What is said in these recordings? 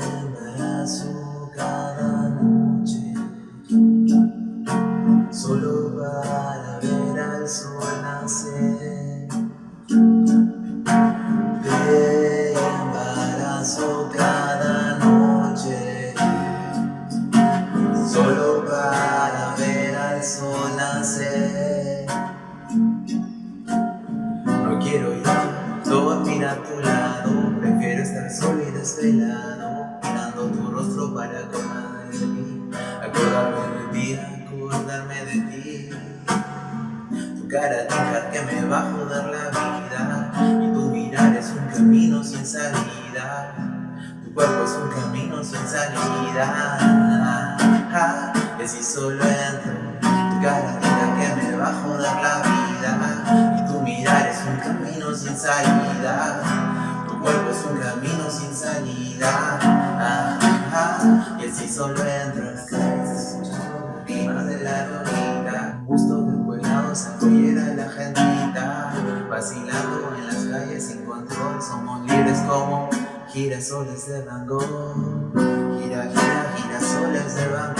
abrazo cada noche Solo para ver al sol nacer. Te embarazo cada noche. Solo para ver al sol nacer. No quiero ir. Dormir a tu lado Prefiero estar solo desvelado Mirando tu rostro para acordarme de ti Acordarme de ti, acordarme de ti. Tu cara diga que me va a joder la vida Y tu mirar es un camino sin salida. Tu cuerpo es un camino sin salida. Y si solo entro Tu cara diga que me va a joder la vida Y tu mirar es un camino sin salida cuerpo es un camino sin salida. Y así solo entro en la cabeza. Escuchando de la ronita Gusto del pueblado, sacollera la gentita. Vacilando en las calles sin control Somos libres como girasoles de Van Gogh. Gira, gira, girasoles de Van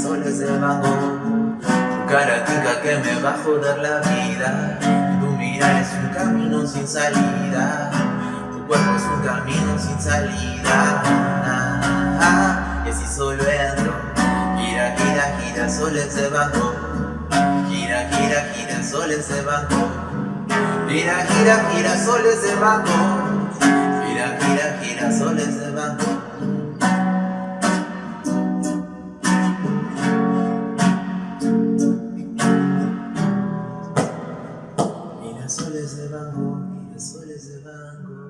girasoles de Gogh Tu cara tica que me va a joder la vida. Tu mirar es un camino sin salida. Tu cuerpo es un camino sin salida. Y así solo entro. Gira, gira, gira, soles de Gogh Gira, gira, gira, soles de Gogh Gira, gira, gira, soles de Gogh Gira, gira, gira, soles de Van Girasoles de Van Gogh, girasoles de Van